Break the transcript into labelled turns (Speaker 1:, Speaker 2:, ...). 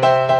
Speaker 1: Bye.